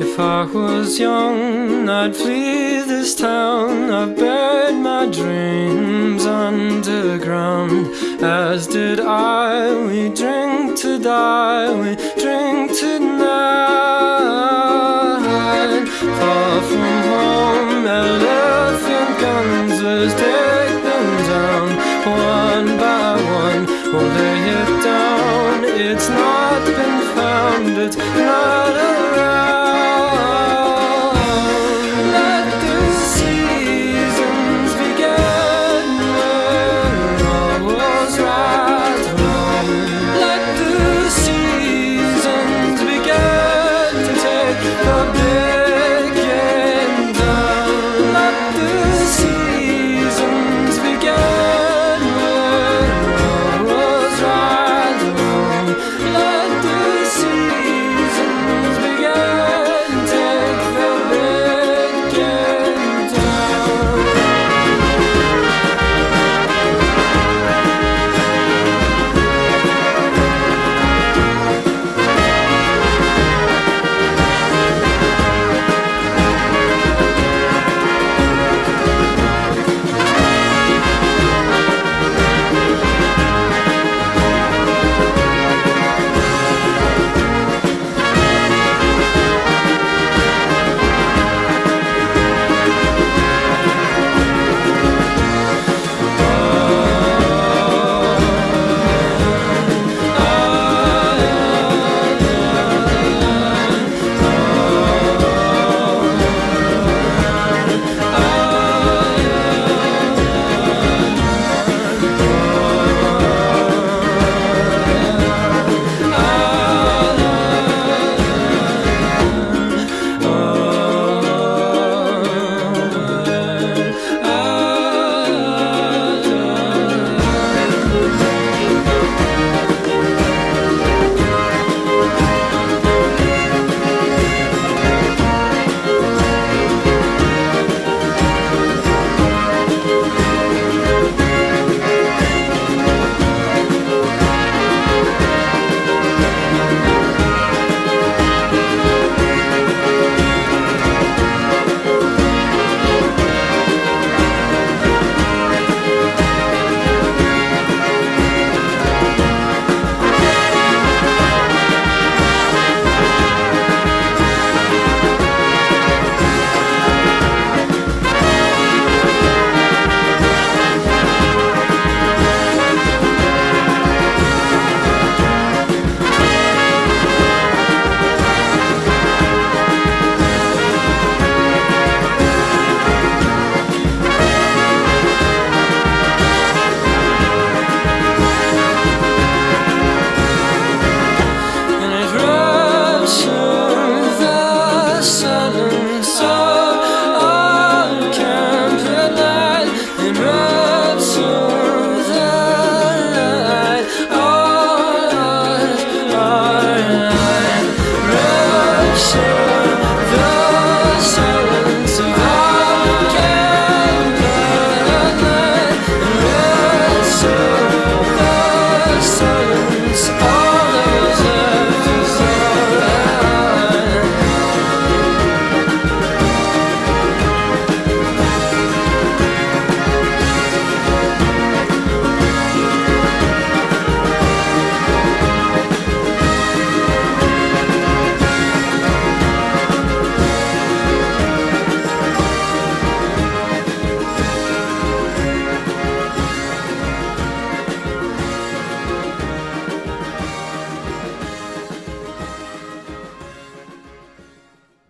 If I was young, I'd flee this town. I've buried my dreams underground. As did I, we drink to die, we drink tonight. Far from home, elephant guns, let's take them down one by one. We'll lay it down, it's not been found, it's not